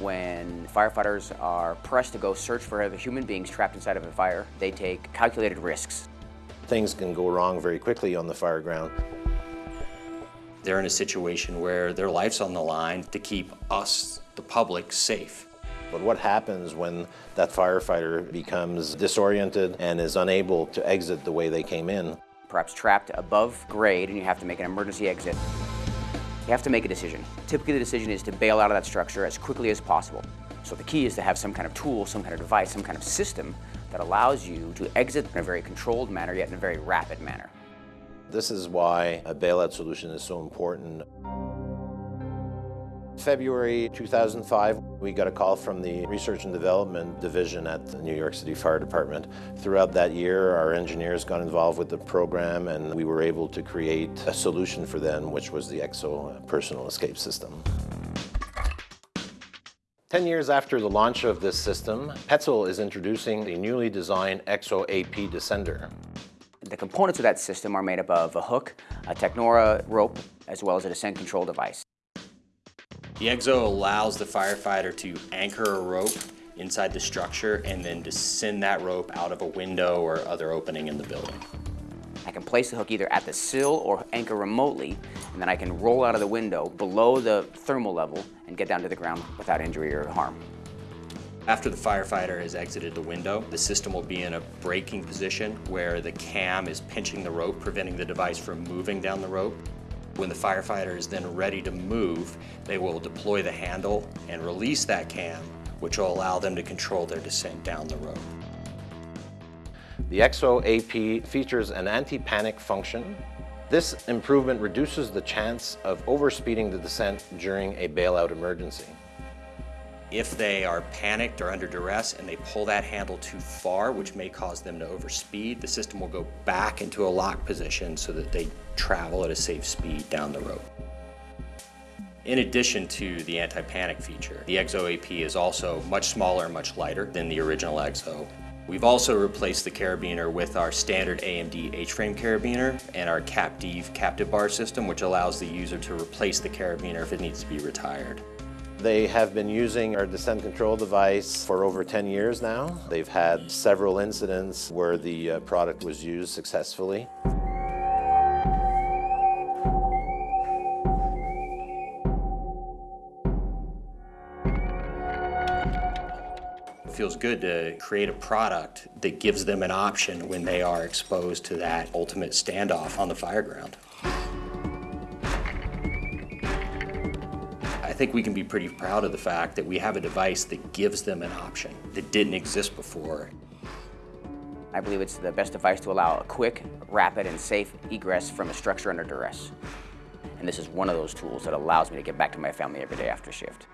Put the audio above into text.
when firefighters are pressed to go search for other human beings trapped inside of a fire, they take calculated risks. Things can go wrong very quickly on the fire ground. They're in a situation where their life's on the line to keep us, the public, safe. But what happens when that firefighter becomes disoriented and is unable to exit the way they came in? Perhaps trapped above grade and you have to make an emergency exit. You have to make a decision. Typically the decision is to bail out of that structure as quickly as possible. So the key is to have some kind of tool, some kind of device, some kind of system that allows you to exit in a very controlled manner, yet in a very rapid manner. This is why a bailout solution is so important. February 2005, we got a call from the Research and Development Division at the New York City Fire Department. Throughout that year, our engineers got involved with the program and we were able to create a solution for them, which was the EXO personal escape system. Ten years after the launch of this system, Petzl is introducing the newly designed EXO AP Descender. The components of that system are made up of a hook, a Technora rope, as well as a descent control device. The EXO allows the firefighter to anchor a rope inside the structure and then descend that rope out of a window or other opening in the building. I can place the hook either at the sill or anchor remotely, and then I can roll out of the window below the thermal level and get down to the ground without injury or harm. After the firefighter has exited the window, the system will be in a braking position where the cam is pinching the rope, preventing the device from moving down the rope. When the firefighter is then ready to move, they will deploy the handle and release that cam, which will allow them to control their descent down the rope. The EXO AP features an anti-panic function. This improvement reduces the chance of overspeeding the descent during a bailout emergency. If they are panicked or under duress and they pull that handle too far, which may cause them to overspeed, the system will go back into a lock position so that they travel at a safe speed down the road. In addition to the anti-panic feature, the EXO AP is also much smaller and much lighter than the original EXO. We've also replaced the carabiner with our standard Am'D H-frame carabiner and our CAPTIV captive bar system, which allows the user to replace the carabiner if it needs to be retired. They have been using our descent control device for over 10 years now. They've had several incidents where the uh, product was used successfully. It feels good to create a product that gives them an option when they are exposed to that ultimate standoff on the fire ground. Think we can be pretty proud of the fact that we have a device that gives them an option that didn't exist before. I believe it's the best device to allow a quick, rapid, and safe egress from a structure under duress. And this is one of those tools that allows me to get back to my family every day after shift.